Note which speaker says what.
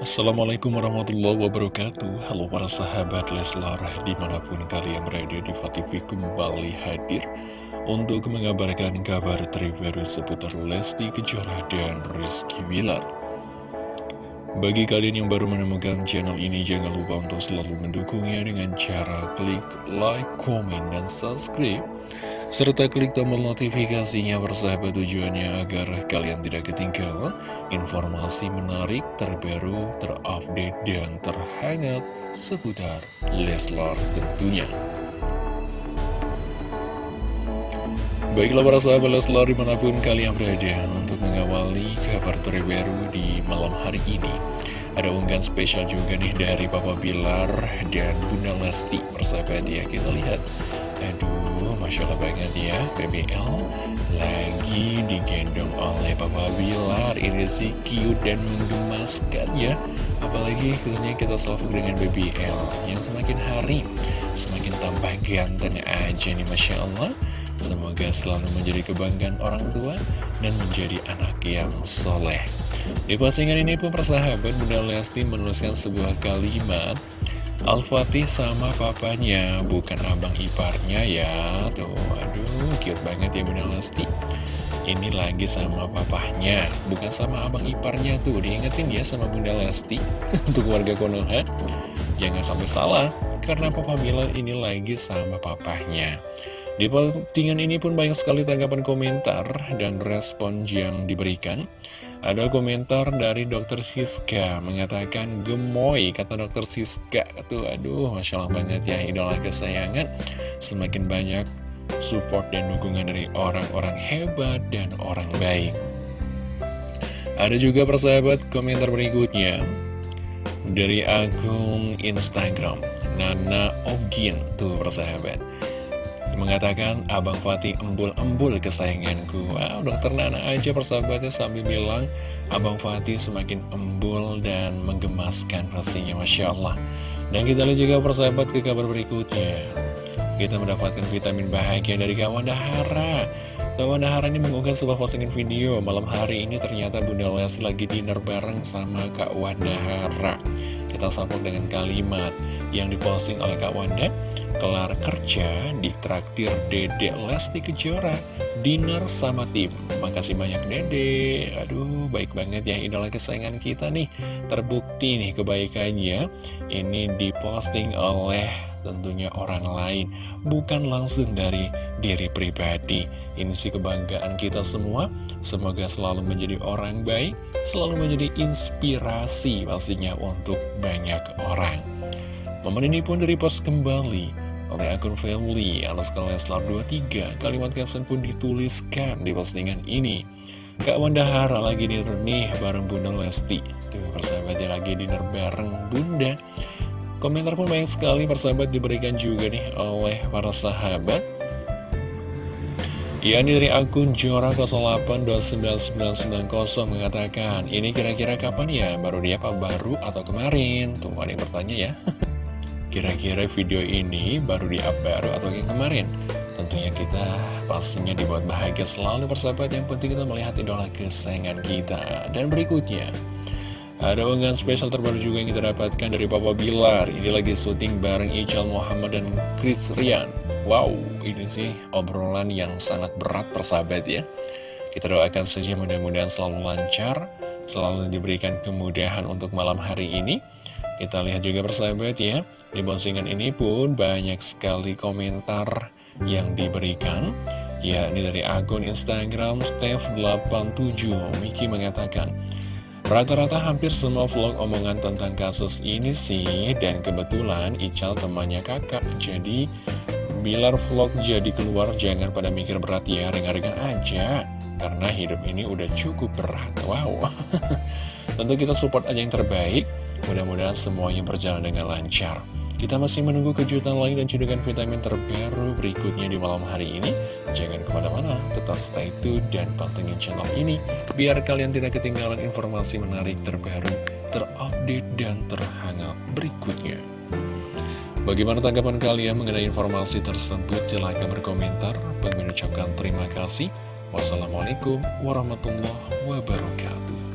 Speaker 1: Assalamualaikum warahmatullahi wabarakatuh. Halo para sahabat Leslar Di mana pun kalian berada di TV kembali hadir Untuk mengabarkan kabar terbaru seputar Lesti Kejora dan Rizky Wilar Bagi kalian yang baru menemukan channel ini Jangan lupa untuk selalu mendukungnya dengan cara klik like, komen, dan subscribe serta klik tombol notifikasinya bersahabat tujuannya agar kalian tidak ketinggalan informasi menarik, terbaru, terupdate, dan terhangat seputar Leslar tentunya. Baiklah para sahabat Leslar di mana pun kalian berada untuk mengawali kabar terbaru di malam hari ini. Ada unggahan spesial juga nih dari Papa Bilar dan Bunda Lesti bersahabat ya kita lihat. Aduh, Masya Allah banget ya BBL lagi digendong oleh Papa Bilar. Ini sih cute dan menggemaskan ya. Apalagi tentunya kita selalu dengan BBL Yang semakin hari semakin tambah ganteng aja nih Masya Allah. Semoga selalu menjadi kebanggaan orang tua Dan menjadi anak yang soleh. Di postingan ini pun persahabat Bunda Lesti menuliskan sebuah kalimat Al-Fatih sama papanya, bukan abang iparnya ya. Tuh, aduh, cute banget ya Bunda Lesti. Ini lagi sama papahnya, bukan sama abang iparnya. Tuh Diingetin ya sama Bunda Lesti. Untuk warga Konoha Jangan sampai salah, karena Papa Mila ini lagi sama papahnya. Di postingan ini pun banyak sekali tanggapan komentar dan respon yang diberikan ada komentar dari dokter Siska mengatakan gemoy kata dokter Siska tuh. Aduh masya Allah banget ya idola kesayangan. Semakin banyak support dan dukungan dari orang-orang hebat dan orang baik. Ada juga persahabat komentar berikutnya dari akun Instagram Nana Ogin tuh persahabat mengatakan Abang Fatih embul-embul kesayanganku. Wow, dokter Nana aja persahabatnya sambil bilang Abang Fatih semakin embul dan menggemaskan pastinya Masya Allah. Dan kita lihat juga persahabat ke kabar berikutnya. Kita mendapatkan vitamin bahagia dari kawan Dahara. Kawan Dahara ini mengunggah sebuah postingan video. Malam hari ini ternyata Bunda Lesti lagi dinner bareng sama Kak Wandahara Kita sambung dengan kalimat yang diposting oleh Kak Wanda kelar kerja di traktir Dede Lesti Kejora. Dinner sama tim. Makasih banyak Dede aduh baik banget ya idola kesayangan kita nih. Terbukti nih kebaikannya. Ini diposting oleh tentunya orang lain bukan langsung dari diri pribadi. Ini sih kebanggaan kita semua. Semoga selalu menjadi orang baik selalu menjadi inspirasi pastinya untuk banyak orang. Momen ini pun direpost kembali oleh akun family Alaska Leslar 23 Kalimat caption pun dituliskan di postingan ini. Kak Wanda Hara lagi dinner nih bareng Bunda Lesti. Tuh persahabatnya lagi dinner bareng Bunda. Komentar pun banyak sekali persahabat diberikan juga nih oleh para sahabat. Ya ini dari akun Jora 08299990 mengatakan Ini kira-kira kapan ya? Baru dia apa baru atau kemarin? Tuh ada yang bertanya ya Kira-kira video ini baru di-up baru atau yang kemarin? Tentunya kita pastinya dibuat bahagia selalu persahabat Yang penting kita melihat idola kesayangan kita. Dan berikutnya ada unggahan spesial terbaru juga yang kita dapatkan dari Papa Bilar. Ini lagi syuting bareng Ical Muhammad dan Chris Rian. Wow, ini sih obrolan yang sangat berat persahabat ya. Kita doakan saja mudah-mudahan selalu lancar Selalu diberikan kemudahan untuk malam hari ini kita lihat juga persahabat ya, di postingan ini pun banyak sekali komentar yang diberikan. Ya, ini dari akun Instagram Steph87, Miki mengatakan, Rata-rata hampir semua vlog omongan tentang kasus ini sih, dan kebetulan Ical temannya kakak, jadi bilar vlog jadi keluar jangan pada mikir berat ya, ringan-ringan aja, karena hidup ini udah cukup berat. Wow, tentu kita support aja yang terbaik, Mudah-mudahan semuanya berjalan dengan lancar. Kita masih menunggu kejutan lain dan cedukan vitamin terbaru berikutnya di malam hari ini. Jangan ke mana-mana, tetap stay tune dan pantengin channel ini, biar kalian tidak ketinggalan informasi menarik terbaru, terupdate, dan terhangat berikutnya. Bagaimana tanggapan kalian mengenai informasi tersebut? Silahkan berkomentar. Bagi mengucapkan terima kasih. Wassalamualaikum warahmatullahi wabarakatuh.